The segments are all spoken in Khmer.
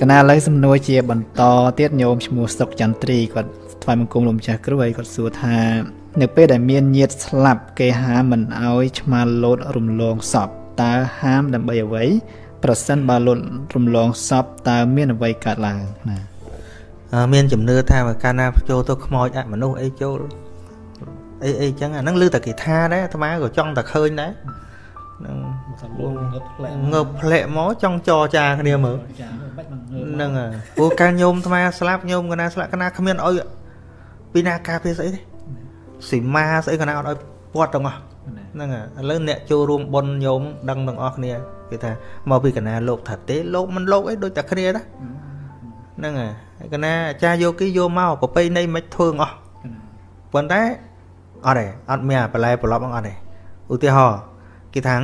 កណាឥឡូវសំណួរជាបន្តទៀតញោមឈ្មោះសុកចន្ទ្រីគាត់ថ្វាយបង្គំលោកម្ចាស់គ្រូហើយគាត់សួរថានៅពេលដែលមានញាតិស្លាប់គេហាមមិនអោយឆ្មាលោតរំលងសពតើហាមដើម្បីអ្វីប្រសិនបើលោតរំលងសពតើមានអ្វីកើតឡើងណាមានជំនឿថាបើកាលណាចូលទៅខ្មោចអមនុស្សអីចូលអីអីចឹងអាហ្នឹងឮតែគេថាដែរអាត្មាក៏ចង់តែឃើញដែរ នឹងងើបផ្លែកមកចង់ចរចាគ្នាមើលហ្នឹងហើយព្រោះកាលញោមអាត្មាស្លាប់ញោមកណាស្លាប់កណាគ្មានអុយពីណាការពារស្អីទេស៊ីម៉ាស្អីកណាអត់អុយពាត់ទាំងអស់ហ្នឹងហើយឥឡូវអ្នកចូលរួមប៉ុនញោមដឹងទាំងអស់គ្នាគេថាមកពីកណាលោកថាទេលោកមិនលោកអីដូចតែគ្នាណាហ្នឹងហើយកណាអាចារ្យយកគេយកមកប្របីនៃមិនធ្វើអស់ប៉ុន្តែអត់ទេអត់មានបន្លែប្រឡប់អត់ទេឧទាហរណ៍ គេថា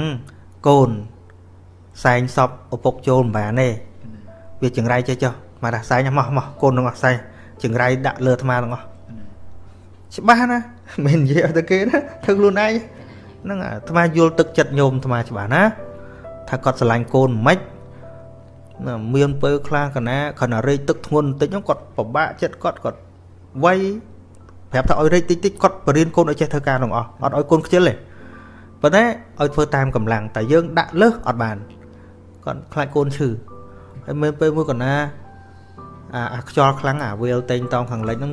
កូនសែងសពឪពុកចូលមិនបានទេវាចង្រៃចេះចុះមកថាសែងមកមកកូននឹងអស់សែងចង្រៃដាក់លើអាត្មាទាំងអស់ច្បាស់ណាមិននិយាយឲ្យតែគេណាធ្វើខ្លួនឯងហ្នឹងអាត្មាយល់ទឹកចិត្តញោមអាត្មាច្បាស់ណាថាគាត់ស្រឡាញ់កូនមិនមានពើខ្លាំងកណាខណៈរែកទឹកធ្ងន់បន្តិចហ្នឹងគាត់ពិបាកចិត្តគាត់គាត់វ័យប្រាប់ថាឲ្យរែកតិចតិចគាត់បរៀនកូនឲ្យចេះធ្វើការទាំងអស់អត់ឲ្យកូនខ្ជិលទេ ប៉ុន្តែឲ្យធ្វើតាមកម្លាំងតែយើងដាក់លើសអត់បានគាត់ខ្លាចកូនឈឺហើយមើលពេលមួយកណាអាអាខ្យល់ខ្លាំងអាវាលតេងតងខាងលិចហ្នឹង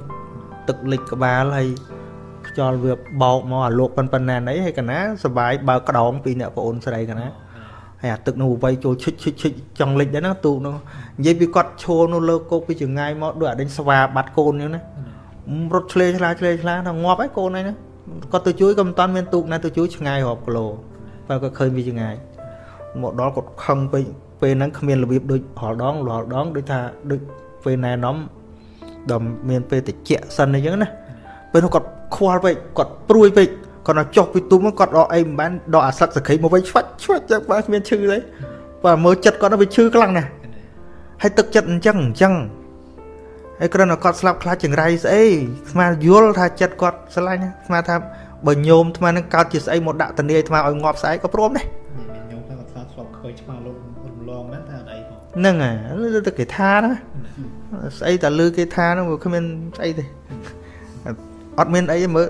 ទឹកលិចក្បាលហើយខ្យល់វាបោកមកអាលោកប៉ុនប៉ុណ្ណាណីហើយកណាសបាយបើក្តោងពីអ្នកប្អូនស្រីកណាហើយអាទឹកនោះវៃចូលឈិចឈិចឈិចចង់លិចដែរណាទូកនោះនិយាយពីគាត់ឈរនោះលើគោកពីចងាយមកដូចអាដេញស្វាបាត់កូននេះណារត់ឆ្លេឆ្លាឆ្លេឆ្លាថាងាប់ហើយកូនហ្នឹង គាត់ទៅជួយក៏មិនតាន់មានទូកណាទៅជួយឆ្ងាយរាប់គីឡូបើគាត់ឃើញវាឆ្ងាយមកដល់គាត់ខឹងពេកពេលហ្នឹងគ្មានរបៀបដូចរាល់ដងរាល់ដងដូចថាដូចពេលណែនាំដល់មានពេលតិចសិនអីចឹងណាពេលនោះគាត់ខ្វល់ពេកគាត់ព្រួយពេកគាត់ដល់ចុះពីទុំគាត់ដកអីមិនបានដកអាសឹកសក្តិមកវិញឆ្វាច់ឆ្វាច់ចឹងបើគ្មានឈឺទេបើមើលចិត្តគាត់វាឈឺខ្លាំងណាស់ហើយទឹកចិត្តអញ្ចឹងអញ្ចឹង ហើយគ្រាន់តែគាត់ស្លាប់ខ្លាចចង្រៃស្អីស្មាយល់ថាចិត្តគាត់ស្រឡាញ់ស្មាថាបើញោមថ្មនឹងកើតជាស្អីមកដាក់តនីថ្មឲ្យងាប់ស្អែកក៏ព្រមដែរមានញោមថាគាត់ស្លាប់ស្លាប់ឃើញឆ្មាលោករំលងមែនថាអត់អីផងហ្នឹងហើយលើតែគេថាណាស្អីតែលើគេថាហ្នឹងវាគ្មានស្អីទេអត់មានអីទេមើល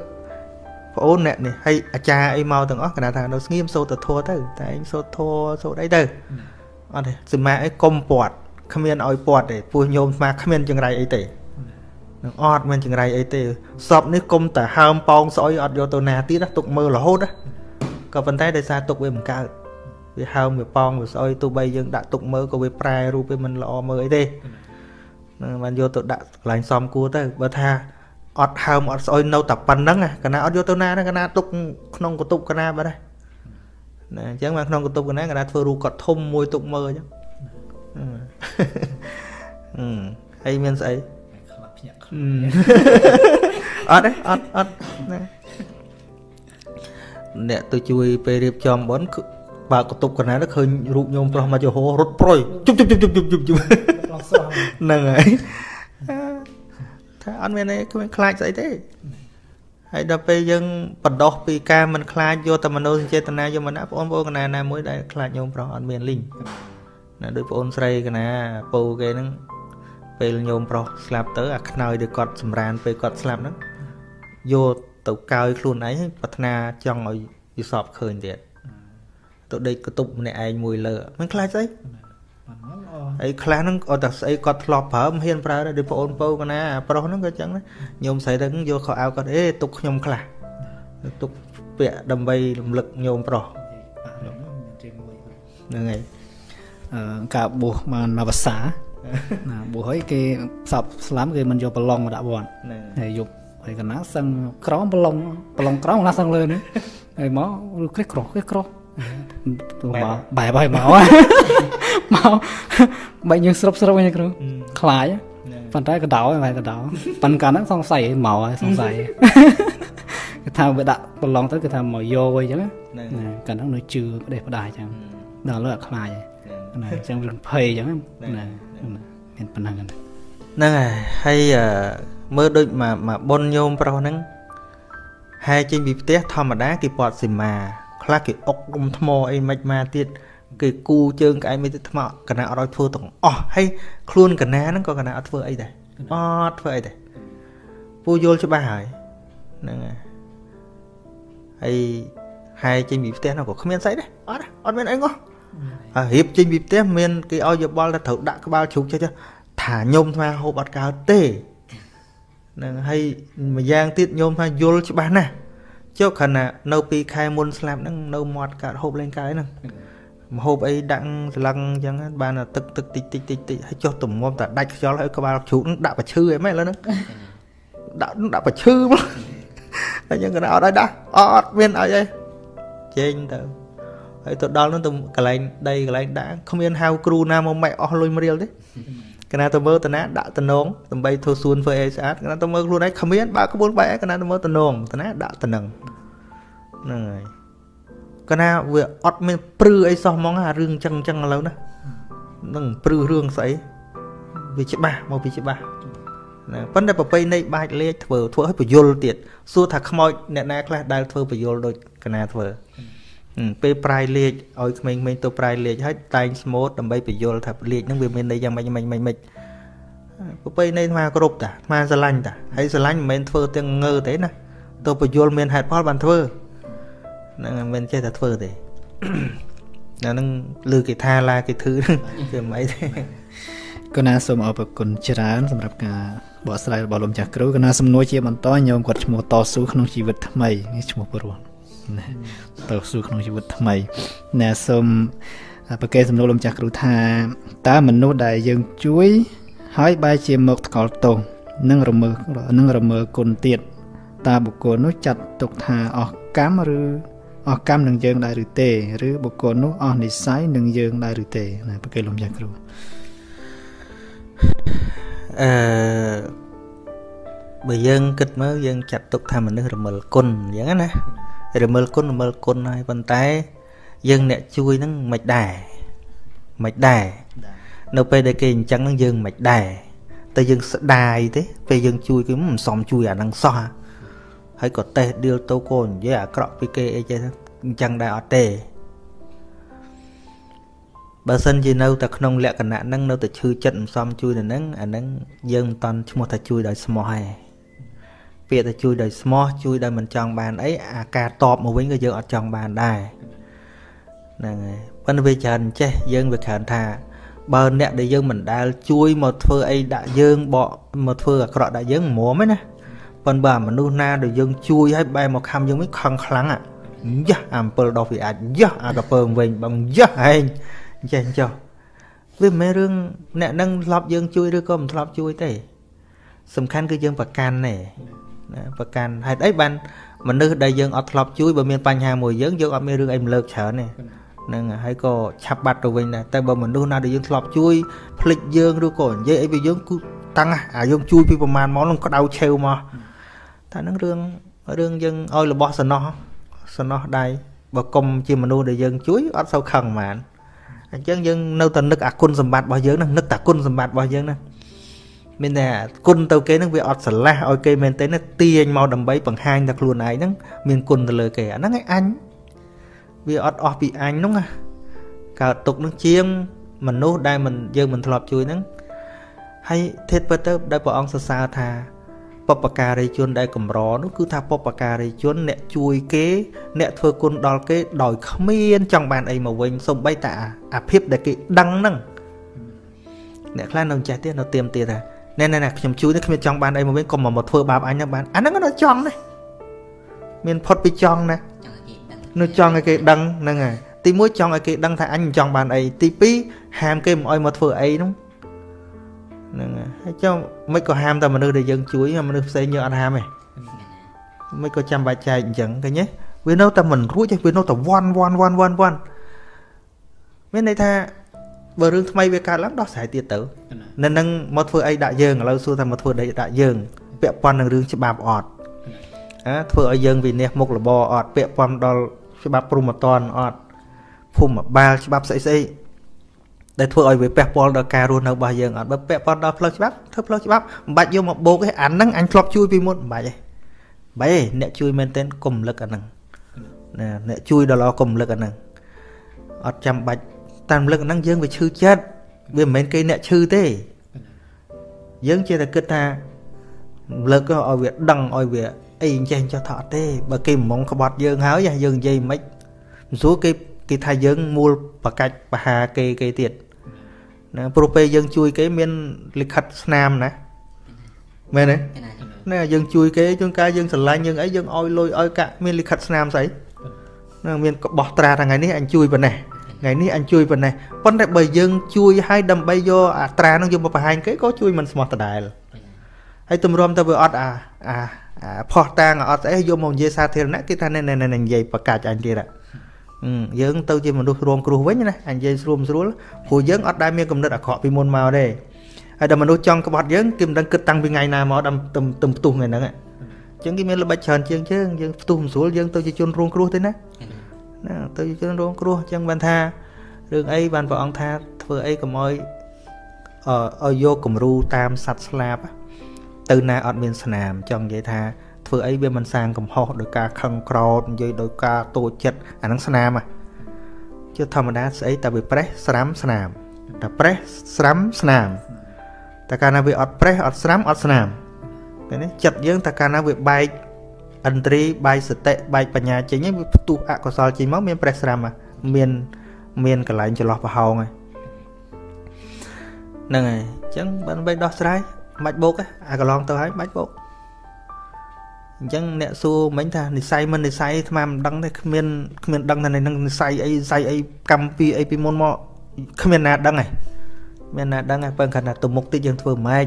ប្អូនអ្នកនេះហើយអាចារ្យអីមកទាំងអស់កណាថានៅស្ងៀមសូត្រធัวទៅតែឯងសូត្រធัวសូត្រអីទៅអត់ទេសមាអីកុំពាត់ គ្មានឲ្យពាត់ទេពោះញោមស្មាគ្មានចង្រៃអីទេនឹងអត់មានចង្រៃអីទេសពនេះគុំតែហើមប៉ោងស្អុយអត់យកទៅណាទៀតទុកមើលរហូតក៏ប៉ុន្តែដោយសារទុកវាមិនកើតវាហើមវាប៉ោងវាស្អុយទោះបីយើងដាក់ទុកមើលក៏វាប្រែរូបវាមិនល្អមើលអីទេនឹងបានយកទៅដាក់កន្លែងសំគួរទៅបើថាអត់ហើមអត់ស្អុយនៅតែប៉ុណ្្នឹងកណាអត់យកទៅណាកណាទុកក្នុងកតុបកណាបាត់ហើយណាអញ្ចឹងមកក្នុងកតុបកណាកណាធ្វើរូបគាត់ធំមួយទុកមើលអញ្ចឹង ហើយមានស្អីខ្លាប់ភ្ញាក់អត់ទេអត់អត់ណាអ្នកទៅជួយពេលរៀបចំបន់បើកតុបកណាទៅឃើញរូបញោមប្រុសមកចុះរត់ប្រុយជប់ជប់ជប់ជប់ជប់ជប់ហ្នឹងហើយថាអត់មានអីគ្មានខ្លាចស្អីទេហើយដល់ពេលយើងបដោះពីការមិនខ្លាចយកតែមនោសញ្ចេតនាយកមកណាបងប្អូនកណាណាមួយដែលខ្លាចញោមប្រុសអត់មានលីង ណាដូចបងអូនស្រីកណាពូគេហ្នឹងពេលញោមប្រុសស្លាប់ទៅអាខ្នើយដែលគាត់សម្រានពេលគាត់ស្លាប់ហ្នឹងយកទៅកោយខ្លួនឯងប្រាថ្នាចង់ឲ្យយសពឃើញទៀតទៅដេកកតុបម្នាក់ឯងមួយលើមិនខ្លាចស្អីអីខ្លះហ្នឹងអត់តែស្អីគាត់ធ្លាប់ប្រើមិនហ៊ានប្រើដែរដូចបងអូនពៅកណាប្រុសហ្នឹងក៏ចឹងដែរញោមស្រីហ្នឹងយកខោអាវគាត់អេទុកខ្ញុំខ្លះទុកពាក់ដើម្បីរំលឹកញោមប្រុសហ្នឹងហើយ ការបួសបានមួយភាសាណាបួសហើយគេផ្សព្វស្លាមគេមិនយកប្រឡងមកដាក់វត្តហើយយកហើយកណាសឹងក្រមប្រឡងប្រឡងក្រមណាសឹងលើនេះហើយមកគ្រិះក្រោះគ្រិះក្រោះទៅមកបែបហើយមកមកបែបយើងស្រុបស្រុបវិញគ្រូខ្លាចប៉ុន្តែកដោបែបកដោប៉ុន្តែកាលហ្នឹងសង្ស័យមកហើយសង្ស័យគេថាវាដាក់ប្រឡងទៅគេថាមកយកវិញអញ្ចឹងណាកាលហ្នឹងនៅជឿផ្ដេសផ្ដាសអញ្ចឹងដល់លើខ្លាចហើយ ណាអញ្ចឹងរឿងភ័យអញ្ចឹងណាមានប៉ុណ្ណឹងហ្នឹងហើយហើយមើលដូចមកមកប៉ុនញោមប្រុសហ្នឹងហើយចេញពីផ្ទះធម្មតាគេពាត់សីមាខ្លះគេអុករុំថ្មអីមិនមកទៀតគេគូជើងក្អែកមេទឹកថ្មកណាអត់ឲ្យធ្វើទាំងអស់ហើយខ្លួនកណាហ្នឹងក៏កណាអត់ធ្វើអីដែរអត់ធ្វើអីដែរពូយល់ច្បាស់ហើយហ្នឹងហើយហើយហើយចេញពីផ្ទះនោះក៏គ្មានស្អីដែរអត់អត់មានអីងោះហើយ រៀបចេញពីផ្ទះមានគេឲ្យយោបល់ថាត្រូវដាក់ក្បាលជ្រូកចេះថាញោមថាហូបអត់កើតទេហ្នឹងហើយម្យ៉ាងទៀតញោមថាយល់ច្បាស់ណាស់ចុះខណៈនៅពីខែមុនស្លាប់ហ្នឹងនៅមាត់កើតហូបលេងកាយហ្នឹងមហូបអីដាក់ស្លឹងអញ្ចឹងបានទឹកទឹកតិចតិចតិចតិចហើយចុះទំងំតែដាច់ខ្យល់ហើយក្បាលជ្រូកហ្នឹងដាក់ប្រឈឺអីមែនឥឡូវហ្នឹងដាក់ដាក់ប្រឈឺមកអញ្ចឹងក៏អត់ឲ្យដាក់អត់មានឲ្យអីចេញទៅ ហើយទៅដល់នោះទៅកន្លែងដីកន្លែងដាក់គ្មានហៅគ្រូណាមកម៉ែអស់លុយមរៀលទេកណាទៅមើលតាណាដាក់តំណងដើម្បីធ្វើសួនធ្វើអីស្អាតកណាទៅមើលខ្លួនឯងគ្មានបើក្បួនបែកកណាទៅមើលតំណងតាណាដាក់តំណងហ្នឹងហើយកណាវាអត់មានព្រឺអីសោះហ្មងអារឿងចឹងចឹងឥឡូវណានឹងព្រឺរឿងស្អីវាច្បាស់មកពីច្បាស់ណាប៉ុន្តែប្រពៃណីបាច់លេខធ្វើធ្វើឲ្យបញ្យលទៀតសួរថាខ្មោចអ្នកណាខ្លះដែលធ្វើបញ្យលដូចកណាធ្វើ ពេលប្រាយលេខឲ្យក្មេងៗទៅប្រាយលេខហើយតែងស្មូតដើម្បីបញ្យលថាលេខហ្នឹងវាមានន័យយ៉ាងម៉េចម៉េចម៉េចម៉េចប្រពៃណីអាគ្រប់តាអាស្រឡាញ់តាហើយស្រឡាញ់មិនមែនធ្វើទាំងងើទេណាទៅបញ្យលមានហេតុផលបានធ្វើហ្នឹងមិនមែនចេះតែធ្វើទេណានឹងលើគេថាឡាគេធឺគឺមិនអីទេកណាសូមអរគុណច្រើនសម្រាប់ការបកស្រាយរបស់លោកចាស់គ្រូកណាសំណួរជាបន្តញោមគាត់ឈ្មោះតស៊ូក្នុងជីវិតថ្មីនេះឈ្មោះព្រោះ ណាតស៊ូក្នុងជីវិតថ្មីណាសូមប្រកេសំណួរលោកចាស់គ្រូថាតើមនុស្សដែលយើងជួយ ហើយបែរជាមកថ្កល់ទោសនិងរមើនឹងរមើគុណទៀតតើបុគ្គលនោះចាត់ទុកថាអស់កម្មឬអស់កម្មនឹងយើងដែរឬទេឬបុគ្គលនោះអស់និស័យនឹងយើងដែរឬទេណាប្រកេលោកចាស់គ្រូអឺបើយើងគិតមើលយើងចាត់ទុកថាមនុស្សរមិលគុណអញ្ចឹងណា រមិលគុណរមិលគុណហើយប៉ុន្តែយើងអ្នកជួយហ្នឹងមិនដែរមិនដែរនៅពេលដែលគេអញ្ចឹងហ្នឹងយើងមិនដែរតែយើងស្ដាយទេពេលយើងជួយគេមិនសមជួយអាហ្នឹងសោះហើយក៏តេះដៀលទៅកូននិយាយអាក្រក់ពីគេអីចេះអញ្ចឹងដែរអត់ទេបើសិនជានៅតែក្នុងលក្ខណៈហ្នឹងនៅតែឈឺចិត្តមិនសមជួយទៅហ្នឹងអាហ្នឹងយើងមិនតន់ឈ្មោះថាជួយដោយស្មោះទេ ពាក្យថាជួយដោយស្មោះជួយដោយមិនចង់បានអីអាការតបមកវិញក៏យើងអត់ចង់បានដែរហ្នឹងហើយប៉ុន្តែវាច្រើនចេះយើងវាច្រើនថាបើអ្នកដែលយើងមិនដែលជួយមកធ្វើអីដាក់យើងបកមកធ្វើអាក្រក់ដាក់យើងមុំហ្នឹងណាប៉ុន្តែបើមនុស្សណាដែលយើងជួយឲ្យបែរមកខំយើងវិញខឹងខ្លាំងអាយ៉ាអំពិលដោះវាអាចយ៉ាអាកពើវិញបងយ៉ាហែងចេះចុះវាមិនមែនរឿងអ្នកនឹងធ្លាប់យើងជួយឬក៏មិនធ្លាប់ជួយទេសំខាន់គឺយើងប្រកាន់ទេ ណាប្រកាន់ហេតុអីបានមនុស្សដែលយើងអត់ធ្លាប់ជួយបើមានបញ្ហាមួយយើងយើងអត់មានរឿងអីរំលើកច្រើនទេហ្នឹងហើយក៏ឆាប់បាត់ទៅវិញដែរតែបើមនុស្សណាដែលយើងធ្លាប់ជួយភ្លេចយើងឬក៏និយាយអីពីយើងគឺតាំងអាយើងជួយពីប្រមាណមកនឹងក្តៅឆេវមកតែហ្នឹងរឿងរឿងយើងឲ្យរបស់សំណោះសំណោះដៃបើគុំជាមនុស្សដែលយើងជួយអត់សូវខឹងហ្មងអញ្ចឹងយើងនៅតែនឹកអាគុណសម្បត្តិរបស់យើងហ្នឹងនឹកតែគុណសម្បត្តិរបស់យើងហ្នឹង មានតែគុណទៅគេហ្នឹងវាអត់ស្រឡះឲ្យគេមែនទេណាទាញមកដើម្បីបង្ហាញតែខ្លួនឯងហ្នឹងមានគុណទៅលើគេអាហ្នឹងឯងអញវាអត់អស់ពីអញហ្នឹងណាកើតទុកនឹងជាងមនុស្សដែលមិនយើងមិនធ្លាប់ជួយហ្នឹងហើយធេតពិតទៅដែលព្រះអង្គសរសើរថាបពការីជនដែលកម្រនោះគឺថាបពការីជនអ្នកជួយគេ អ្នកធ្វើគុណដល់គេដោយគ្មានចង់បានអីមកវិញសំបីតាអាភិបដែលគេដឹងហ្នឹងអ្នកខ្លះនៅចេះទៀតនៅទៀមទៀតថា ណែណែណែខ្ញុំជួយនេះគ្មានចង់បានអីមកវិញកុំមកធ្វើបាបអញណាបានអាហ្នឹងនៅចង់ណាមានផុតពីចង់ណានៅចង់ឲ្យគេដឹងហ្នឹងហើយទី1ចង់ឲ្យគេដឹងថាអញមិនចង់បានអីទី2ហាមគេមិនឲ្យមកធ្វើអីហ្នឹងហ្នឹងហើយចុះមិនក៏ហាមតែមនុស្សដែលយើងជួយមនុស្សផ្សេងយើងអត់ហាមទេមិនក៏ចាំបាច់ចែកអញ្ចឹងឃើញទេវានៅតែមិនរួចទេវានៅតែវ៉ាន់វ៉ាន់វ៉ាន់វ៉ាន់វ៉ាន់មានន័យថា បើរឿងថ្មីវាកើតឡើងដោះស្រាយទៀតទៅនៅនឹងមកធ្វើអីដាក់យើងឥឡូវសួរថាមកធ្វើអីដាក់យើងពាក់ព័ន្ធនឹងរឿងច្បាប់អត់អាធ្វើឲ្យយើងវិនិច្ឆ័យមុខរបរអត់ពាក់ព័ន្ធដល់ច្បាប់ព្រំតនអត់ភូមិបាលច្បាប់ស្អីស្អីដែលធ្វើឲ្យវាប៉ះពាល់ដល់ការរស់នៅរបស់យើងអត់បើពាក់ព័ន្ធដល់ផ្លូវច្បាប់ធ្វើផ្លូវច្បាប់មិនបាច់យកមកបោកទេអាហ្នឹងអញធ្លាប់ជួយពីមុនមិនបាច់ទេបែអ្នកជួយមែនទែនកុំលឹកអាហ្នឹងណាអ្នកជួយដល់ល្អកុំលឹកអាហ្នឹងអត់ចាំបាច់ តាមរំលឹកហ្នឹងយើងវាឈឺចិត្តវាមិនមែនគេអ្នកឈឺទេយើងចេះតែគិតថាលើកឲ្យវាដឹងឲ្យវាអីអញ្ចេះចុះថាអត់ទេបើគេមងក្បត់យើងហើយយើងនិយាយមិនមិនស្រួលគេគេថាយើងមូលបកាច់បហាគេគេទៀតណាព្រោះពេលយើងជួយគេមានលិខិតស្នាមណាមែនទេណាយើងជួយគេជួនកាលយើងស្រឡាញ់យើងអីយើងឲ្យលុយឲ្យកាក់មានលិខិតស្នាមស្អីណាមានបោះត្រាថ្ងៃនេះអញជួយប៉ុណ្ណេះ ថ្ងៃនេះអញជួយប៉ុណ្ណេះប៉ុន្តែបើយើងជួយឲ្យដើម្បីយកអាត្រានោះយកមកបង្ហាញគេក៏ជួយមិនស្មោះដដែលហើយទម្រាំទៅវាអត់អាអាផោះតាងអត់ស្អីយកមកនិយាយសាធារណៈគេថាណែណែនិយាយបកាច់អញទៀតយើងទៅជាមនុស្សរួមគ្រោះវិញណាអញនិយាយស្រួលស្រួលព្រោះយើងអត់ដែលមានកំណត់អាក្រក់ពីមុនមកទេហើយដល់មនុស្សចង់ក្បត់យើងគេមិនដឹងគិតតាំងពីថ្ងៃណាមកដល់ទៅផ្ទុះថ្ងៃហ្នឹងអញ្ចឹងគេមានល្បិចច្រើនជាងយើងយើងផ្ទុះមិនស្រួលយើងទៅជាជនរងគ្រោះទេណា ណាទៅជាជនរងគ្រោះអញ្ចឹងបានថារឿងអីបានព្រះអង្គថាធ្វើអីកុំឲ្យឲ្យយកគំរូតាមសัตว์ស្លាប់ទៅណាអត់មានស្នាមចង់និយាយថាធ្វើអីវាមិនសាងកំហុសដោយការខឹងក្រោតនិយាយដោយការតូចចិត្តអាហ្នឹងស្នាមជាធម្មតាស្អីតែវាប្រេះស្រាំស្នាមតែប្រេះស្រាំស្នាមតែកាលណាវាអត់ប្រេះអត់ស្រាំអត់ស្នាមឃើញទេចិត្តយើងតែកាលណាវាបែក ឥន្ទ្រីបែកសតិបែកបញ្ញាចេញវាផ្ទុះអកុសលចេញមកមានប្រេះស្រាំមានមានកន្លែងចន្លោះប្រហោងហ្នឹងហើយអញ្ចឹងបើបីដោះស្រាយមិនបាច់បោកអាកន្លងទៅហើយមិនបាច់បោកអញ្ចឹងអ្នកសួរមិញថានិស័យមិននិស័យអាត្មាមិនដឹងទេគ្មានគ្មានដឹងថានឹងនិស័យអីនិស័យអីកម្មពីអីពីមុនមកគ្មានណាដឹងទេមានណាដឹងទេបើគាត់ថាទៅមុខតិចយើងធ្វើម៉េច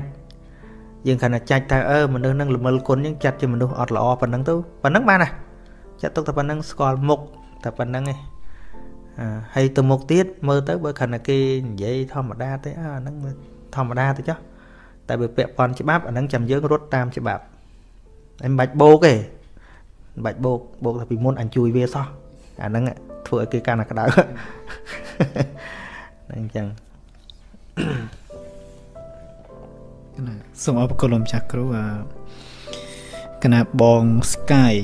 យើងគាត់ថាចាច់ថាអឺមនុស្សនឹងល្មិលគុណយើងចាត់ជាមនុស្សអត់ល្អប៉ុណ្ណឹងទៅប៉ុណ្ណឹងបានណាចាត់ទុកតែប៉ុណ្ណឹងស្គាល់មុខតែប៉ុណ្ណឹងឯងហើយទៅមុខទៀតមើលទៅបើខណៈគេនិយាយធម្មតាទេអាហ្នឹងធម្មតាទៅចុះតែបើពាក់ព័ន្ធច្បាប់អាហ្នឹងចាំយើងរត់តាមច្បាប់ហើយមិនបាច់បោកទេមិនបាច់បោកបោកតែពីមុនអញជួយវាសោះអាហ្នឹងធ្វើឲ្យគេកាន់តែក្តៅហ្នឹងអញ្ចឹង ណាសូមអរគុណលោកចាស់គ្រូអាកណាបងស្កាយ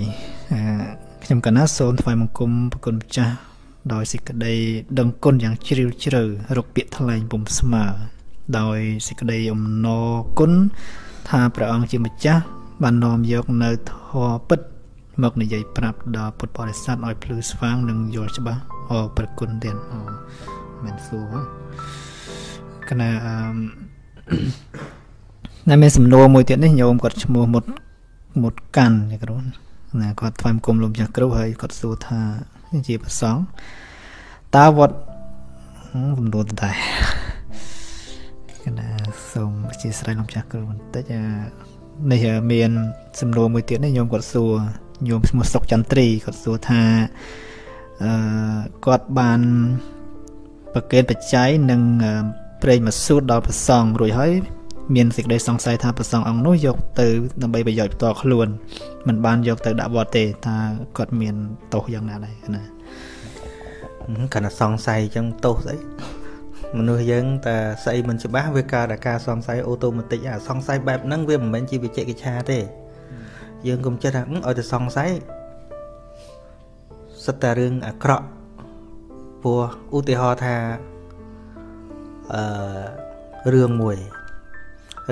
ខ្ញុំកណាសូមថ្វាយបង្គំប្រគុណម្ចាស់ដោយសេចក្តីដឹងគុណយ៉ាងជ្រាលជ្រៅរកពាក្យថ្លែងពុំស្មើដោយសេចក្តីអំណរគុណថាព្រះអង្គជាម្ចាស់បាននាំយកនៅធម៌ពិត មកនិយាយប្រាប់ដល់ពុទ្ធបរិស័ទឲ្យភ្លឺស្វាងនិងយល់ច្បាស់អរប្រគុណទៀតអូមិនសួរកណាអឺ តែមានសំណួរមួយទៀតនេះញោមគាត់ឈ្មោះមុតមុតកាន់នេះគ្រូណាគាត់ថ្វាយគុំលោកម្ចាស់គ្រូហើយគាត់សួរថាជាប្រសងតើវត្តសំណួរដែរកណាសូមអធិស្ឋានលោកម្ចាស់គ្រូបន្តិចនេះមានសំណួរមួយទៀតនេះញោមគាត់សួរញោមឈ្មោះសុកចន្ទ្រីគាត់សួរថាអឺគាត់បានប្រកេនបច្ច័យនិងប្រេងមកស៊ូតដល់ប្រសងរួចហើយ មានសេចក្តីសង្ស័យថាប្រសងអង្គនោះយកទៅដើម្បីប្រយោជន៍ផ្ទាល់ខ្លួនមិនបានយកទៅដាក់វត្តទេថាគាត់មានទោសយ៉ាងណាដែរណាគាត់តែសង្ស័យអញ្ចឹងទោសស្អីមនុស្សយើងតែស្អីមិនច្បាស់វាកើតតែការសង្ស័យអូតូម៉ាទិកអាសង្ស័យបែបហ្នឹងវាមិនមែនជាវិជ្ជកិច្ឆាទេ យើងកុំចិត្តថាឲ្យតែសង្ស័យសិតតែរឿងអាក្រក់ព្រោះឧទាហរណ៍ថាអឺរឿងមួយ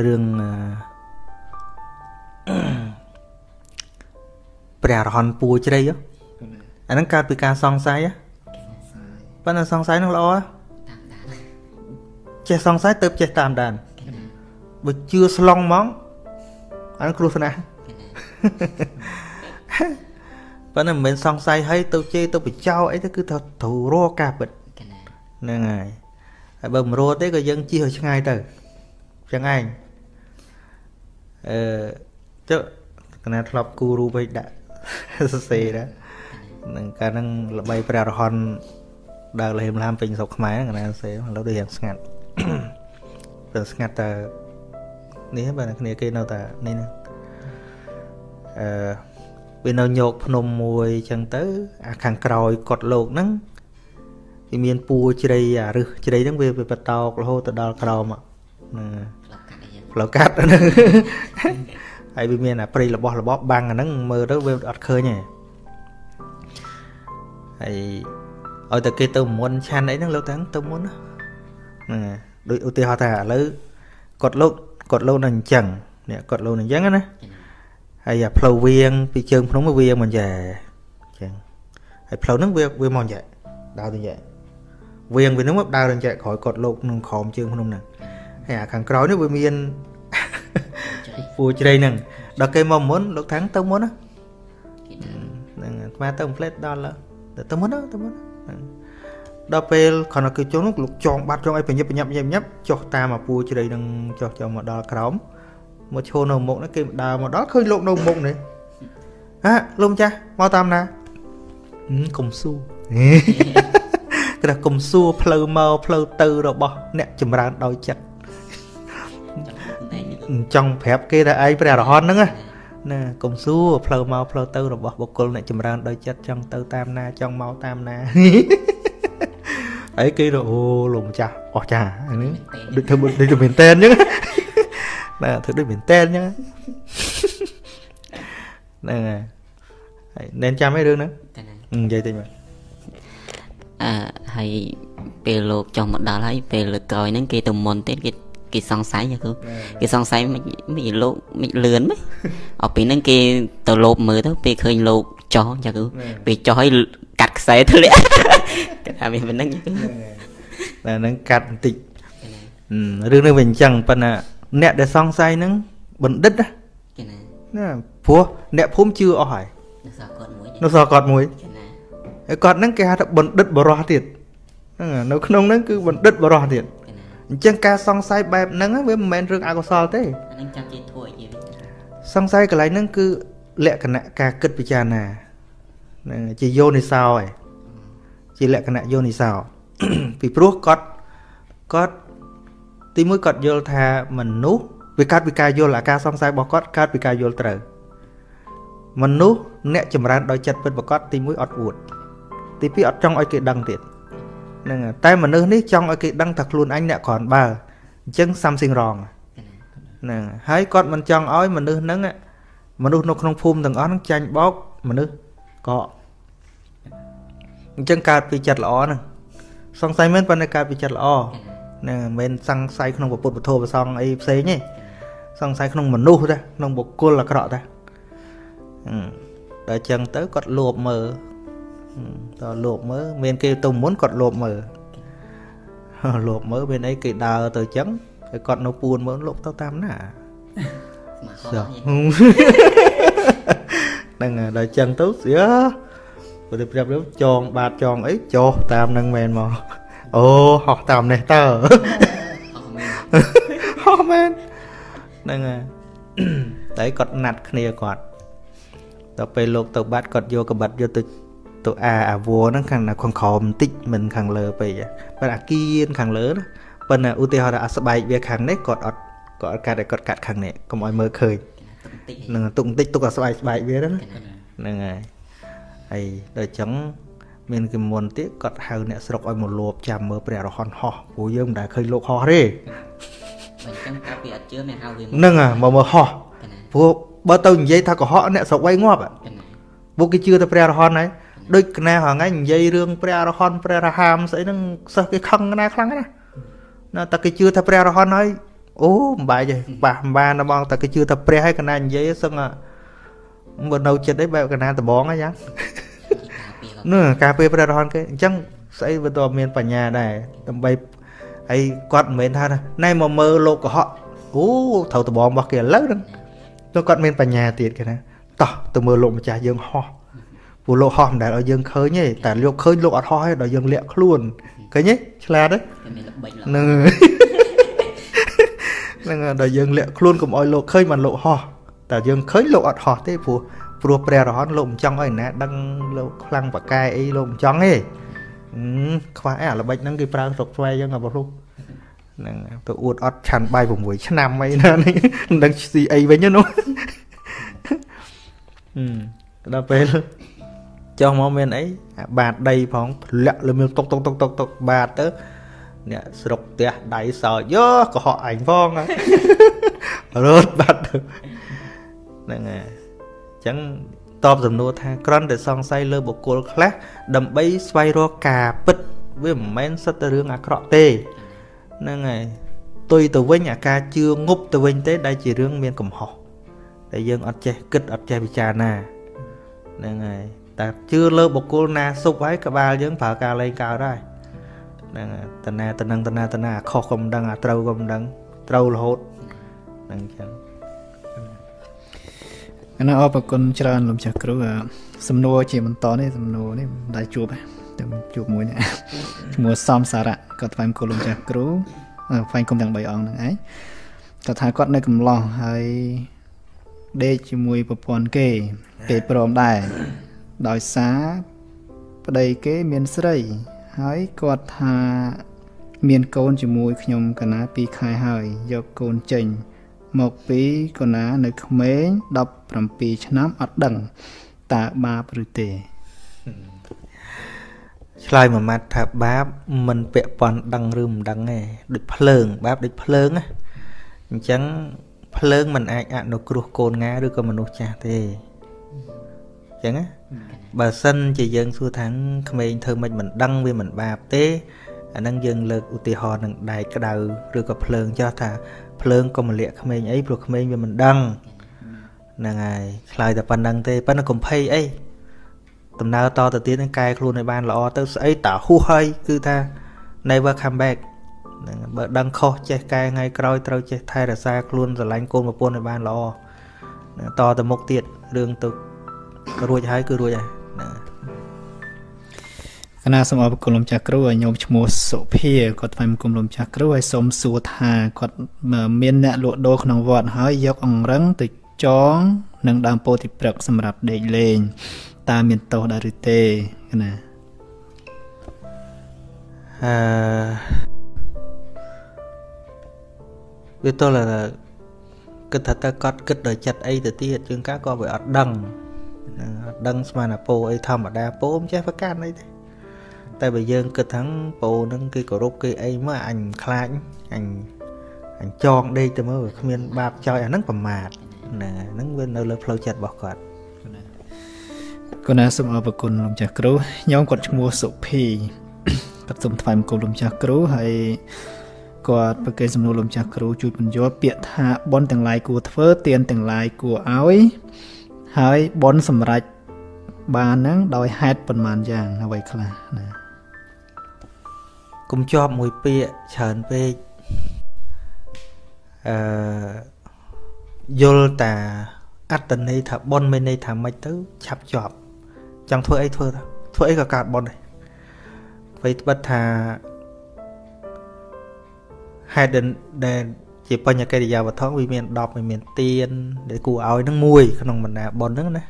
រឿងព្រះអរហន្តពួរជ្រៃអាហ្នឹងកើតពីការសង្ស័យប៉ុន្តែសង្ស័យនឹងល្អចេះសង្ស័យទៅចេះតាមដានបើជឿស្លងហ្មងអានឹងគ្រោះថ្នាក់ប៉ុន្តែមិនមែនសង្ស័យឲ្យទៅជេរទៅបញ្ចោអីទៅគឺត្រូវត្រូវរកការពិតហ្នឹងហើយហើយបើមិនរកទេក៏យើងជិះឲ្យឆ្ងាយទៅ ចឹងឯងអឺចុះកណាធ្លាប់គូរូបឲ្យដាក់សរសេរណានឹងកាលហ្នឹងល្បីព្រះរហន្តដើរលហេមឡាមពេញស្រុកខ្មែរកណាសរសេរឥឡូវដូចយ៉ាងស្ងាត់តែស្ងាត់តែនេះបើគ្នាគេនៅតែនេះហ្នឹងអឺវានៅញោកភ្នំមួយចឹងទៅ អាខាងក្រោយកត់លោកហ្នឹងវាមានពួរជ្រៃអារឹសជ្រៃហ្នឹងវាបតោករហូតទៅដល់ក្រោមហ្នឹង ផ្លូវកាត់ហ្នឹងហើយវាមានអាព្រៃរបស់របបបាំងអាហ្នឹងមើលទៅវាអត់ឃើញទេហើយឲ្យតែគេទៅមុនឆានអីហ្នឹងលោកតាំងទៅមុនហ្នឹងដូចឧទាហរណ៍ថាឥឡូវគាត់លោកគាត់លោកនៅអញ្ចឹងនេះគាត់លោកនៅអញ្ចឹងណាហើយអាផ្លូវវៀងពីជើងភ្នំទៅវៀងមិនយ៉ែអញ្ចឹងហើយផ្លូវហ្នឹងវាវាមកយ៉ែដើរទៅយ៉ែវៀងវាហ្នឹងមកដើរទៅយ៉ែក្រោយគាត់លោកក្នុងក្រោមជើងភ្នំហ្នឹងហើយ អាខាងក្រោយនេះវាមានពូជ្រៃហ្នឹងដល់គេមកមុនលោកថាំងទៅមុនណាហ្នឹងអាត្មាទៅផ្លេតដល់ទៅមុនទៅមុនដល់ពេលគ្រាន់តែគឺចុះនោះលោកចងបាត់ចងអីបញ្ញាប់បញ្ញាប់ញ៉ាប់ចុះតាមអាពូជ្រៃនឹងចុះចុះមកដល់ក្រោមមកឈរនៅមុខនេះគេដើរមកដល់ឃើញលោកនៅមុខនេះហាលោកម្ចាស់មកតាមណាកុំសួរគេថាកុំសួរផ្លូវមកផ្លូវទៅរបស់អ្នកចម្រើនដោយចិត្ត ចង់ប្រាប់គេថាឯងព្រះរហន្តហ្នឹងណាកុំសួរផ្លូវមកផ្លូវទៅរបស់បុគ្គលអ្នកចម្រើនដោយចិត្តចង់ទៅតាមណាចង់មកតាមណាអីគេទៅអូលោកម្ចាស់អស់ចានេះដូចធ្វើដូចទៅមែនតែនអញ្ចឹងណាធ្វើដូចមែនតែនអញ្ចឹងហ្នឹងហើយហើយណែនចាំឯរឿងហ្នឹងនិយាយតិចមើលអឺហើយពេលលោកចុះមកដល់ហើយពេលលើកក្រោយហ្នឹងគេទៅមុនទៀតគេ គេសង្ស័យគឺគេសង្ស័យមិនមិនលោកមិនលឿនមិនអពីហ្នឹងគេទៅលោបមើលទៅពេលឃើញលោកចោះចាគឺពេលចោះឲ្យកាត់ខ្សែធ្លាក់គេថាមានប៉ុណ្្នឹងគឺតែហ្នឹងកាត់បន្តិចរឿងនេះវាអញ្ចឹងប៉ុន្តែអ្នកដែលសង្ស័យហ្នឹងបណ្ឌិតណាគេណាណាព្រោះអ្នកភូមិជឿអស់ហើយនៅសល់គាត់មួយនៅសល់គាត់មួយគេណាហើយគាត់ហ្នឹងគេហៅថាបណ្ឌិតបរោះទៀតហ្នឹងនៅក្នុងហ្នឹងគឺបណ្ឌិតបរោះទៀត អញ្ចឹងការសង្ស័យបែបហ្នឹងវាមិនមែនរឿងអកុសលទេអាហ្នឹងចាំជាធួយជាសង្ស័យកន្លែងហ្នឹងគឺលក្ខណៈការគិតពិចារណាហ្នឹងជាយោនិសោឯងជាលក្ខណៈយោនិសោពីព្រោះគាត់គាត់ទីមួយគាត់យល់ថាមនុស្សវាកើតពីការយល់អាការសង្ស័យរបស់គាត់កើតពីការយល់ត្រូវមនុស្សអ្នកចម្រើនដោយចិត្តពិតប្រកបទីមួយអត់អួតទីពីរអត់ចង់ឲ្យគេដឹងទៀត ហ្នឹងតែមនុស្សនេះចង់ឲ្យគេដឹងថាខ្លួនអញអ្នកគ្រាន់បើអញ្ចឹង something wrong ហ្នឹងហើយគាត់មិនចង់ឲ្យមនុស្សហ្នឹងមនុស្សនៅក្នុងភូមិទាំងអស់ហ្នឹងចាញ់បោកមនុស្សក៏អញ្ចឹងកើតពីចិត្តល្អហ្នឹងសង្ស័យមែនប៉ុន្តែកើតពីចិត្តល្អហ្នឹងមិនមែនសង្ស័យក្នុងពុទ្ធពធប្រសងអីផ្សេងទេសង្ស័យក្នុងមនុស្សទេក្នុងបុគ្គលអាក្រក់ទេដល់អញ្ចឹងទៅគាត់លោភមើល តើលោភមើលមានគេទៅមុនគាត់លោភមើលលោភមើលមានអីគេដើរទៅអញ្ចឹងហើយគាត់នៅពួនមើលលោកទៅតាមណាហ្នឹងដល់អញ្ចឹងទៅស្យាព្រោះប្រាប់ចងបាតចងអីចោះតាមនឹងមែនមកអូហោះតាមនេះតើហោះមែនហ្នឹងហើយតែគាត់ណាត់គ្នាគាត់ដល់ពេលលោកទៅបាត់គាត់យកកបាត់យកទៅ ទៅអាអាវួរហ្នឹងខាងខាងក្រោមបន្តិចមិនខាងលើពេកប៉ុន្តែអាគៀនខាងលើណាប៉ុន្តែឧទាហរណ៍ថាអាស្បែកវាខាងនេះគាត់អត់គាត់អត់កាត់ឲ្យគាត់កាត់ខាងនេះកុំឲ្យមើលឃើញនឹងទុកបន្តិចទុកអាស្បែកស្បែកវាណាហ្នឹងហើយហើយដល់អញ្ចឹងមានគំមុនទៀតគាត់ហៅអ្នកស្រុកឲ្យមកលួបចាំមើលព្រះរហន្តហោះព្រោះយើងមិនដែលឃើញលោកហោះទេអញ្ចឹងកាលពីអត់ជឿមានហៅវាហ្នឹងហ่ะមកមើលហោះព្រោះបើទៅនិយាយថាកុហកអ្នកស្រុកវៃងាប់ពួកគេជឿតែព្រះរហន្តហើយ ដូចកណាហងៃនិយាយរឿងព្រះរហន្តព្រះរហាមស្អីហ្នឹងសិស្សគេខឹងណាខ្លាំងណាណាតែគេជឿថាព្រះរហន្តហើយអូមិនបាយទេបាសបានតែបងតែគេជឿថាព្រះហើយកណានិយាយសឹងបើនៅចិត្តអីបែបកណាដបងអញ្ចឹងនោះការពេលព្រះរហន្តគេអញ្ចឹងស្អីវាតមានបញ្ញាដែរដើម្បីហើយគាត់មិនមែនថាណែមកមើលលោកកុហកអូត្រូវដបងរបស់គេឥឡូវហ្នឹងទៅគាត់មានបញ្ញាទៀតគេណាតោះទៅមើលលោកម្ចាស់យើងហោះ ព្រោះលោកហោះមិនដែលឲ្យយើងឃើញទេតែលោកឃើញលោកអត់ហោះទេដល់យើងលាក់ខ្លួនឃើញទេឆ្លាតទេហ្នឹងហ្នឹងដល់យើងលាក់ខ្លួនកុំឲ្យលោកឃើញបានលោកហោះតែយើងឃើញលោកអត់ហោះទេព្រោះព្រោះព្រះរហន្តលោកមិនចង់ឲ្យណាដឹងលោកខ្លាំងបកែអីលោកមិនចង់ទេខ្វះអីអាល្បិចហ្នឹងគេប្រើស្រុកស្វែយើងអាបងហ្នឹងទៅអួតអត់ឆាន់បាយ6ឆ្នាំអីណានេះមិនដឹងស៊ីអីវិញនោះដល់ពេល ចុះមកមានអីអាបាតដីផងធ្លាក់លើមានតុកតុកតុកតុកតុកបាតទៅអ្នកស្រុកផ្ទះដៃសោចយោកុហកអញផងរត់បាត់ទៅហ្នឹងហើយអញ្ចឹងតបសំណួរថាក្រន់តែសង្ស័យលើបុគ្គលខ្លះដើម្បីស្វែងរកការពិតវាមិនមែនសិតតែរឿងអាក្រក់ទេហ្នឹងហើយទុយទៅវិញអាការជឿងប់ទៅវិញទេ ដែលជារឿងមានកំហុសដែលយើងអត់ចេះគិតអត់ចេះពិចារណាហ្នឹងហើយ តែជឿលើបុគ្គលណាសុបហើយក្បាលយើងប្រើការលេងកើតហើយហ្នឹងតណាតនឹងតណាតណាខុសក៏មិនដឹងអាត្រូវក៏មិនដឹងត្រូវរហូតហ្នឹងចឹងកណាអរគុណច្រើនលោកចាស់គ្រូសំណួរជាបន្តនេះសំណួរនេះមិនដែលជួបតែជួបមួយនេះឈ្មោះសំសារៈគាត់ថ្លែងគុំលោកចាស់គ្រូថ្លែងគុំទាំង3អង្គហ្នឹងឯងគាត់ថាគាត់នៅកំឡោះហើយដេកជាមួយប្រពន្ធគេគេព្រមដែរ ដោយសារប្តីគេមានស្រី ហើយគាត់ថាមានកូនជាមួយខ្ញុំកណា2ខែហើយយកកូនចេញ មកពីកណានៅក្មេង17ឆ្នាំអត់ដឹងតើបាបឬទេឆ្លើយមួយម៉ាត់ថាបាបមិនពាក់ព័ន្ធដឹងឬមិនដឹងទេដូចភ្លើង បាបដូចភ្លើងណាអញ្ចឹងភ្លើងមិនអាចអនុគ្រោះកូនងាឬក៏មនុស្សចាស់ទេអញ្ចឹងណា បើសិនជាយើងសួរថាក្មេងធ្វើមិនមិនដឹងវាមិនបាបទេអាហ្នឹងយើងលើកឧទាហរណ៍នឹងដែកក្តៅឬក៏ភ្លើងចោះថាភ្លើងកុំលាក់ក្មេងអីព្រោះក្មេងវាមិនដឹងហ្នឹងហើយឆ្លើយតែប៉ុណ្្នឹងទេប៉ុន្តែកុំភ័យអីដំណើរតទៅទៀតនឹងកែខ្លួនឲ្យបានល្អទៅស្អីតាហួសហើយគឺថា never come back ហ្នឹងបើដឹងខុសចេះកែថ្ងៃក្រោយត្រូវចេះថែរក្សាខ្លួនស្រឡាញ់កូនប្រពន្ធឲ្យបានល្អតទៅមុខទៀតរឿងទៅ រួចហើយគឺរួចហើយណាគណៈសូមអរគុណលោកចាស់គ្រូឲ្យញោមឈ្មោះសុភាគាត់ថ្លែងគុំលោកចាស់គ្រូឲ្យសូមសួរថាគាត់មានអ្នកលក់ដូរក្នុងវត្តហើយយកអង្រឹងទៅចងនឹងដើមពោធិព្រឹកសម្រាប់ដេកលេងតើមានទោសដែរឬទេគណៈអឺវាទល់គិតថាតើគាត់គិតដោយចិត្តអីទៅទៀតជាងការក៏វាអត់ដឹង អត់ដឹងស្មានអាពោអីធម្មតាពោមិនចេះប្រកាន់អីទេតែបើយើងគិតថាពោនឹងគេគោរពគេអីមកអញខ្លាចអញអញចងដេកទៅមើលគ្មានបាបចោយអាហ្នឹងប្រមាថណាហ្នឹងវានៅលើផ្លូវចិត្តរបស់គាត់គុណសូមអរគុណលោកចាស់គ្រូញោមគាត់ឈ្មោះសុភីគាត់សូមថ្លែងគុំលោកចាស់គ្រូហើយគាត់ប្រកេនសំណួរលោកចាស់គ្រូជួយបញ្យល់ពាក្យថាបនទាំងឡាយគួរធ្វើទៀនទាំងឡាយគួរឲ្យ ហើយបនសម្រេចបានហ្នឹងដោយហេតុប៉ុន្មានយ៉ាងអ្វីខ្លះណាកុំជាប់មួយពាក្យច្រើនពេកអឺយល់តាអត្តន័យថាប៉ុនមានន័យថាម៉េចទៅឆាប់ជាប់ចង់ធ្វើអីធ្វើទៅធ្វើអីក៏កើតប៉ុនដែរអ្វីត្បិតថាហេតុដែល ជាបញ្ញកិរិយាវត្ថុវាមាន10វាមានទៀនដែលគួរឲ្យនឹងមួយក្នុងបណ្ដាប៉ុនហ្នឹងណា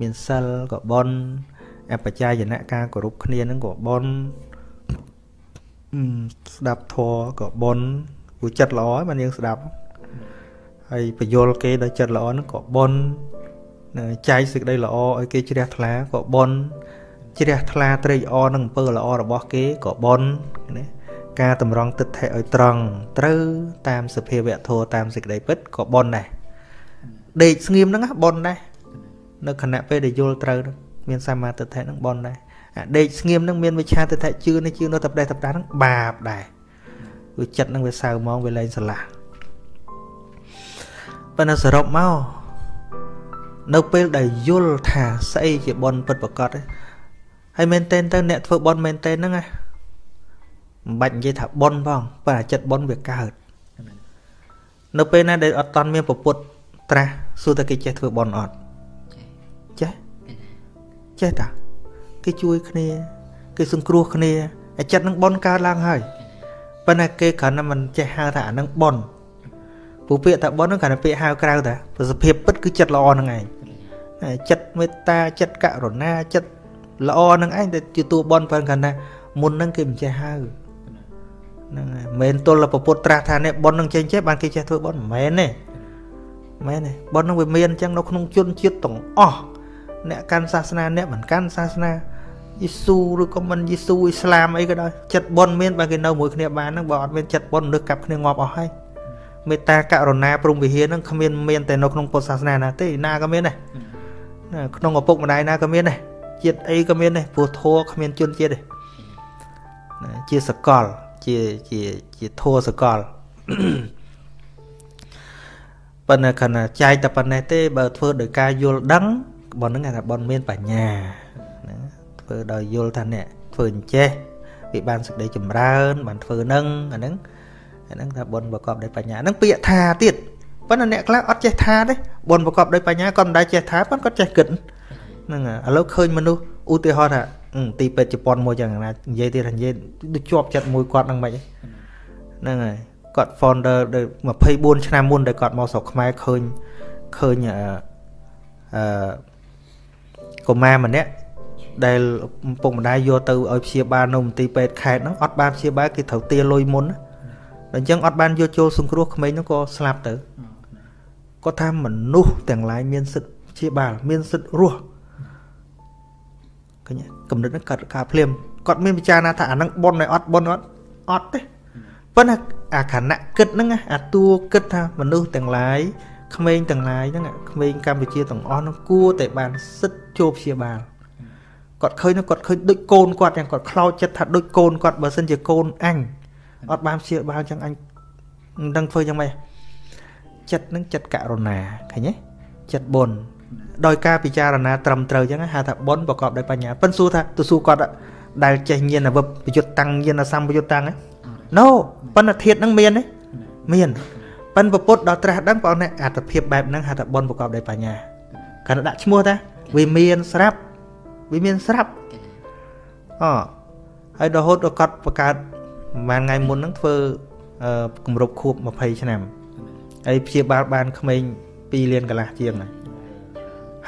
មានសិលក៏ប៉ុនអបជាយនៈការគោរពគ្នានឹងក៏ប៉ុនស្ដាប់ធម៌ក៏បុណ្យព្រោះចិត្តល្អបានយើងស្ដាប់ហើយបញ្យលគេដោយចិត្តល្អហ្នឹងក៏បុណ្យចែកសេចក្តីល្អឲ្យគេជ្រះថ្លាក៏បុណ្យជ្រះថ្លាត្រេកអរនឹងអំពើល្អរបស់គេក៏បុណ្យណា ការតម្រង់ទិដ្ឋិឲ្យត្រង់ត្រូវតាមសភាវៈធម៌តាមសេចក្តីពិតក៏បុណ្យដែរដេកស្ងៀមហ្នឹងបុណ្យដែរនៅខណៈពេលដែលយល់ត្រូវមានសមាទិដ្ឋិហ្នឹងបុណ្យដែរដេកស្ងៀមនឹងមានវិឆាទិដ្ឋិជឿនេះជឿនោះតែផ្ដេសតែផ្ដាស់នឹងបាបដែរវាចិត្តនឹងវាសៅហ្មងវាលែងស្រឡះប៉ុន្តែសរុបមកនៅពេលដែលយល់ថាស្អីជាបនពិតប្រកបហើយមែនតែនទៅអ្នកធ្វើបនមែនតែនហ្នឹងណា មិនបាច់និយាយថាបនផងប៉ុន្តែចិត្តបនវាកើតនៅពេលណាដែលអត់តន់មានពពុទ្ធត្រាស់សួរតែគេចេះធ្វើបនអត់ចេះចេះតាគេជួយគ្នាគេសង្គ្រោះគ្នាអាចិត្តនឹងបនកើតឡើងហើយប៉ុន្តែគេគ្រាន់តែមិនចេះហៅថាអានឹងបនពូពាក្យថាបនហ្នឹងគ្រាន់តែពាក្យហៅក្រៅតាប្រសិទ្ធភាពពិតគឺចិត្តល្អហ្នឹងឯងចិត្តមេត្តាចិត្តករុណាចិត្តល្អហ្នឹងឯងតែជាតួបនប៉ុន្តែគ្រាន់តែមុនហ្នឹងគេមិនចេះហៅ ហ្នឹងហើយមិនទល់ប្រពុតត្រាស់ថានេះបននឹងចេញចេះបានគេចេះធ្វើបនមិនមែនទេមែនទេបននឹងវាមានអញ្ចឹងនៅក្នុងជនជាតិទាំងអស់អ្នកកាន់សាសនាអ្នកមិនកាន់សាសនាយេស៊ូឬក៏មិនយេស៊ូអ៊ីស្លាមអីក៏ដោយចិត្តបុណ្យមានបើគេនៅមួយគ្នាបានហ្នឹងបើអត់មានចិត្តបុណ្យមនុស្សកាប់គ្នាងាប់អស់ហើយមេត្តាករុណាព្រមវិហារហ្នឹងគ្មានមានតែនៅក្នុងពុទ្ធសាសនាណាទេណាក៏មានដែរក្នុងឪពុកម្ដាយណាក៏មានដែរជាតិអីក៏មានដែរព្រោះធัวគ្មានជនជាតិទេជាសកល ជាជាជាធัวសកលប៉ុន្តែខណៈចែកតែប៉ុណ្ណេះទេបើធ្វើដោយការយល់ដឹងប៉ុណ្្នឹងគេថាប៉ុនមានបញ្ញាណាធ្វើដោយយល់ថាអ្នកធ្វើអញ្ចេះវាបានសេចក្តីចម្រើន បានធ្វើនឹងអាហ្នឹងអាហ្នឹងថាបុណ្យប្រកបដោយបញ្ញាហ្នឹងពាក្យថាទៀតប៉ុន្តែអ្នកខ្លះអត់ចេះថាទេបុណ្យប្រកបដោយបញ្ញាគាត់មិនដែលចេះថាប៉ុន្តែគាត់ចេះគិតហ្នឹងឥឡូវឃើញមនុស្សឧទាហរណ៍ថា ទីពេទ្យជប៉ុនមួយយ៉ាងណានិយាយទៀតថានិយាយដូចជាប់ចិត្តមួយគាត់ហ្នឹងមិនហ្នឹងហើយគាត់ founder 24ឆ្នាំមុនដែលគាត់មកស្រុកខ្មែរឃើញឃើញអឺអឺកុមារម្នាក់ដែលពុកម្ដាយយកទៅឲ្យព្យាបាលនៅមន្ទីរពេទ្យខេត្តហ្នឹងអត់បានព្យាបាលគេត្រូវទាលុយមុនដល់អញ្ចឹងអត់បានយកចូលសង្គ្រោះក្មេងហ្នឹងក៏ស្លាប់ទៅគាត់ថាមនុស្សទាំងឡាយមានសិទ្ធិព្យាបាល មានសិទ្ធិរស់ឃើញ កំណត់ហ្នឹងកាត់ការភ្លាមគាត់មានពិចារណាថាអាហ្នឹងប៉ុនឲ្យអត់ប៉ុនអត់អត់ទេប៉ុន្តែអាខណៈគិតហ្នឹងអាតួគិតថាមនុស្សទាំងឡាយក្មេងទាំងឡាយហ្នឹងក្មេងកម្ពុជាទាំងអស់ហ្នឹងគួរតែបានសិទ្ធិចូលព្យាបាលគាត់ឃើញគាត់ឃើញដូចកូនគាត់យ៉ាងគាត់ខ្លោចចិត្តថាដូចកូនគាត់បើសិនជាកូនអញអត់បានព្យាបាលចឹងអញមិនដឹងធ្វើយ៉ាងម៉េចចិត្តនឹងចិត្តករុណាឃើញទេចិត្តបុណ្យ ដោយការពិចារណាត្រឹមត្រូវចឹងហៅថាបុណ្យប្រកបដោយបញ្ញាប៉ិនសួរថាទៅសួរគាត់ដែលចេះញាណអវបយុទ្ធតាំងញាណសម្បយុទ្ធតាំង No ប៉ុន្តែធាតនឹងមានទេមានប៉ិនពុទ្ធដល់ត្រាស់ដឹងបងនេះអត្តភាពបែបហ្នឹងហៅថាបុណ្យប្រកបដោយបញ្ញាគាត់ដាក់ឈ្មោះតាវាមានស្រាប់វាមានស្រាប់អហើយរហូតដល់គាត់បង្កើតប្រហែលថ្ងៃមុនហ្នឹងធ្វើគម្រប់ខួប20ឆ្នាំហើយព្យាបាលបានក្មេង2លានកន្លះជាងហ្នឹង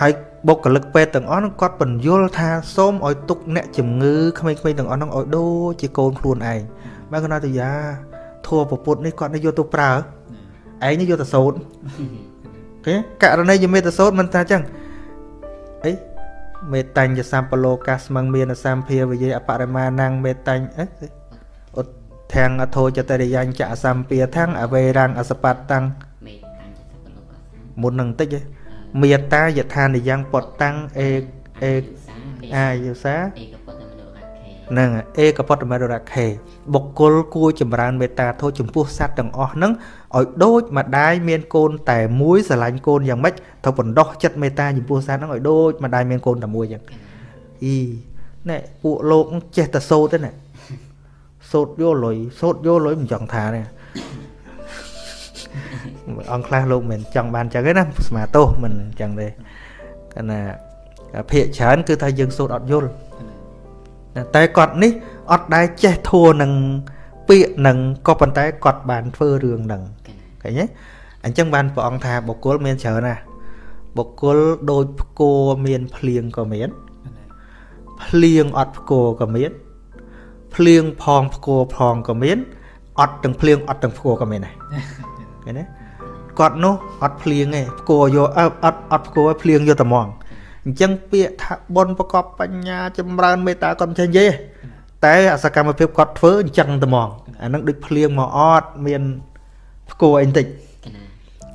ហើយបុគ្គលិកពេទ្យទាំងអស់ហ្នឹងគាត់បញ្យល់ថាសូមឲ្យទុកអ្នកជំងឺក្មេងៗទាំងអស់ហ្នឹងឲ្យដូចជាកូនខ្លួនឯងបើគាត់ទៅយ៉ាធัวពពុទ្ធនេះគាត់នេះយកទៅប្រើឯងនេះយកទៅសូត្រគេករណីយមេតសូត្រមិនថាចឹងអីមេតាញ់យសម្បលោកាស្មឹងមានសម្ភាវិយអបរិមាណងមេតាញ់អីឧទ្ធាំងអធោចតរិយញ្ចអសម្ភាថាំងអវេរាំងអសបតតាំងមុននឹងតិច មេតាយថានិយ៉ាងពតតាំងអេអេអាយុសានឹងអេកពតមររខេបុគ្គលគួរចម្រើនមេត្តាធម៌ចំពោះសត្វទាំងអស់ហ្នឹងឲ្យដូចម្ដាយមានកូនតែមួយស្រឡាញ់កូនយ៉ាងម៉េចត្រូវបណ្ដោះចិត្តមេត្តាចំពោះសត្វហ្នឹងឲ្យដូចម្ដាយមានកូនតែមួយចឹងអ៊ីណែពួកលោកចេះតែសោតទេណាសោតយកលុយសោតយកលុយមិនចង់ថាទេ អង្គខ្លះលោកមិនចង់បានចឹងទេណាស្មាទោសមិនចឹងទេគណៈភាកច្រើនគឺថាយើងសូត្រអត់យល់តែគាត់នេះអត់ដែលចេះធัวនឹងពាក្យនឹងក៏ប៉ុន្តែគាត់បានធ្វើរឿងនឹងឃើញទេអញ្ចឹងបានព្រះអង្គថាបុគ្គលមានច្រើនណាស់បុគ្គលដូចផ្គរមានភ្លៀងក៏មានភ្លៀងអត់ផ្គរក៏មានភ្លៀងផងផ្គរផងក៏មានអត់ទាំងភ្លៀងអត់ទាំងផ្គរក៏មានដែរ ឃើញទេគាត់នោះអត់ភ្លៀងទេផ្គរយកអត់អត់ផ្គរភ្លៀងយកតែហ្មងអញ្ចឹងពាក្យថាបុណ្យប្រកបបញ្ញាចម្រើនមេត្តាគាត់មិនចេះនិយាយតែអសកម្មភាពគាត់ធ្វើអញ្ចឹងតែហ្មងអានឹងដូចភ្លៀងមកអត់មានផ្គរអីបន្តិច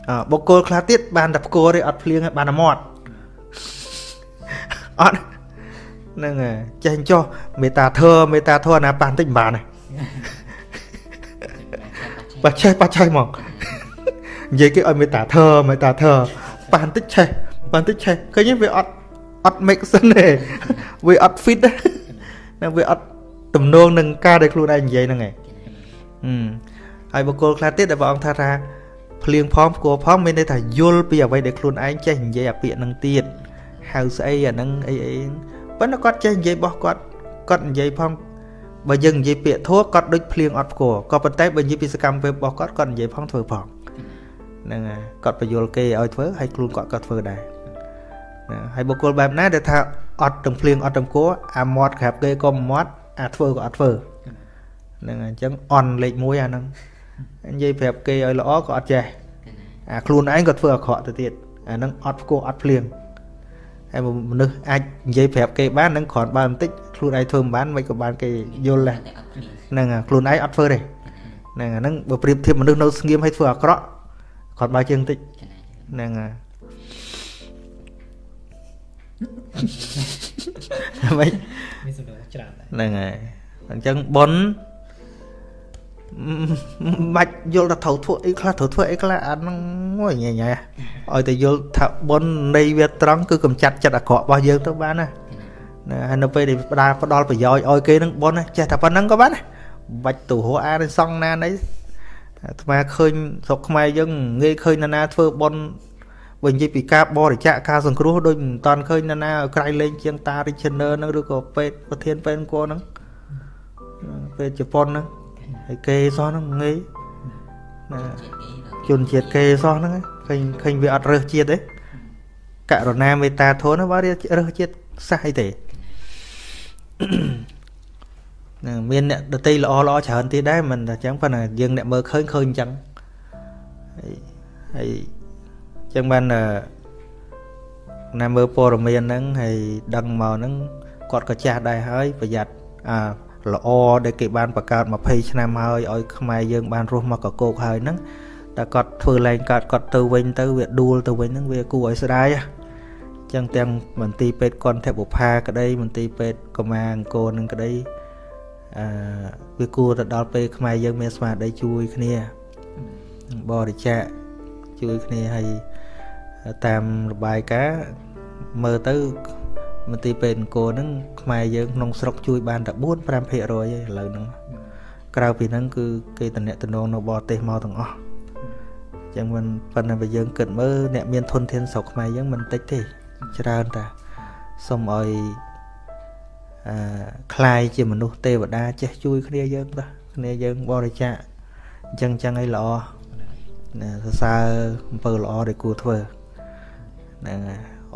អើបុគ្គលខ្លះទៀតបានតែផ្គរទេអត់ភ្លៀងបានតែមាត់អត់ហ្នឹងហើយចេះចុះមេត្តាធម៌មេត្តាធម៌ណាប៉ះបន្តិចមិនបានទេបាចេះបាចេះហ្មង និយាយគេឲ្យមេត្តាធម៌មេត្តាធម៌ប៉ះបន្តិចឆេះប៉ះបន្តិចឆេះឃើញវាអត់អត់ make sense ទេវាអត់ fit ទេណាវាអត់ទំនងនឹងការដែលខ្លួនឯងនិយាយហ្នឹងឯងហើយបុគ្គលខ្លះទៀតដែលព្រះអង្គថាថាភ្លៀងផងផ្គរផងមានន័យថាយល់ពីអ្វីដែលខ្លួនឯងចេះនិយាយអាពាក្យហ្នឹងទៀតហៅស្អីអាហ្នឹងអីអីប៉ុន្តែគាត់ចេះនិយាយរបស់គាត់គាត់និយាយផងបើយើងនិយាយពាក្យធัวគាត់ដូចភ្លៀងអត់ផ្គរក៏ប៉ុន្តែបើនិយាយពីសកម្មភាពរបស់គាត់គាត់និយាយផងធ្វើផង ហ្នឹងហើយគាត់បញ្យល់គេឲ្យធ្វើហើយខ្លួនគាត់ក៏ធ្វើដែរហើយបុគ្គលបែបណាដែលថាអត់ទាំងភ្លៀងអត់ទាំងផ្គរអាមាត់ក្រាបគេក៏មាត់អាធ្វើក៏អត់ធ្វើហ្នឹងអញ្ចឹងអន់លេខ1អាហ្នឹងនិយាយប្រាប់គេឲ្យល្អក៏អត់ចេះអាខ្លួនឯងក៏ធ្វើអាក្រក់ទៅទៀតអាហ្នឹងអត់ផ្គោះអត់ភ្លៀងហើយមនុស្សអាចនិយាយប្រាប់គេបាននឹងគ្រាន់បើបន្តិចខ្លួនឯងធ្វើមិនបានមិនក៏បានគេយល់ដែរហ្នឹងខ្លួនឯងអត់ធ្វើទេហ្នឹងអាហ្នឹងបើប្រៀបធៀបមនុស្សនៅស្ងៀមឲ្យធ្វើអាក្រក់ គ្រាន់បើជាងបន្តិចហ្នឹងហើយមិនមានសំណួរច្រើនហ្នឹងហើយអញ្ចឹងប៉ុនបាច់យល់ថាត្រូវធ្វើអីខ្លះត្រូវធ្វើអីខ្លះអាហ្នឹងមួយញ៉ៃញ៉ៃឲ្យតែយល់ថាប៉ុននៃវាត្រង់គឺកំចាត់ចិត្តអាក្រក់របស់យើងទៅបានណាណាហើយនៅពេលដែលផ្ដាល់ផ្ដល់ប្រយោជន៍ឲ្យគេនឹងប៉ុនចេះតែប៉ុណ្្នឹងក៏បានណាបាច់ទៅរកអានសងណាណី អាត្មាឃើញស្រុកខ្មែរយើងងាយឃើញណានាធ្វើប៉ុនបើនិយាយពីការបរិច្ចាគការសង្គ្រោះដូចមិនតាន់ឃើញណានាក្រៃលែងជាងតា Richner ហ្នឹងឬក៏ពេទ្យប្រធានពេទ្យអង្គរហ្នឹងពេទ្យជប៉ុនហ្នឹងហើយគេសោះហ្នឹងងាយណាជនជាតិគេសោះហ្នឹងឃើញឃើញវាអត់រើសជាតិទេករណាមេត្តាធនបើរើសជាតិសះអីទេ នឹងមានអ្នកដតីល្អល្អច្រើនទៀតដែរមិនតែអញ្ចឹងប៉ុន្តែយើងអ្នកមើលឃើញឃើញអញ្ចឹងហើយហើយអញ្ចឹងបានណាមើលព័ត៌មានហ្នឹងហើយដឹងមកហ្នឹងគាត់ក៏ចាស់ដែរហើយប្រយ័ត្នអាល្អដែលគេបានបង្កើត20ឆ្នាំហើយឲ្យខ្មែរយើងបានរស់មកកកោកហើយហ្នឹងតែគាត់ធ្វើឡើងកើតគាត់ទៅវិញទៅវាដួលទៅវិញហ្នឹងវាគួរឲ្យស្ដាយចឹងទាំងមន្ទីរពេទ្យកន្ធបុផាក្តីមន្ទីរពេទ្យកម្មាអង្គរនឹងក្តី អឺវាគួរទៅដល់ពេលខ្មែរយើងមានស្មារតីជួយគ្នាបរិច្ចាគជួយគ្នាហើយតាមរបាយការណ៍មើលទៅមន្ទីរពេទ្យអង្គរហ្នឹងខ្មែរយើងក្នុងស្រុកជួយបានតែ4 5%ឯងឥឡូវហ្នឹងក្រៅពីហ្នឹងគឺគេតំណែងនៅបរទេសមកទាំងអស់ចឹងមិនប៉ុន្តែបើយើងគិតមើលអ្នកមានធនធានស្រុកខ្មែរយើងមិនតិចទេច្រើនតាសូមឲ្យ អឺคลายជាមនុស្សទេវតាចេះជួយគ្នាយើងតាគ្នាយើងបរិច្ចាគអញ្ចឹងអញ្ចឹងឲ្យល្អណាសរសើរអំពើល្អដែលគួរធ្វើហ្នឹង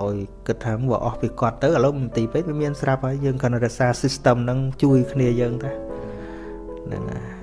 ឲ្យគិតថាបើអស់ពីគាត់ទៅឥឡូវមន្ទីរពេទ្យវាមានស្រាប់ហើយយើងគ្រាន់តែរក្សា system ហ្នឹងជួយគ្នាយើងតាហ្នឹងហើយ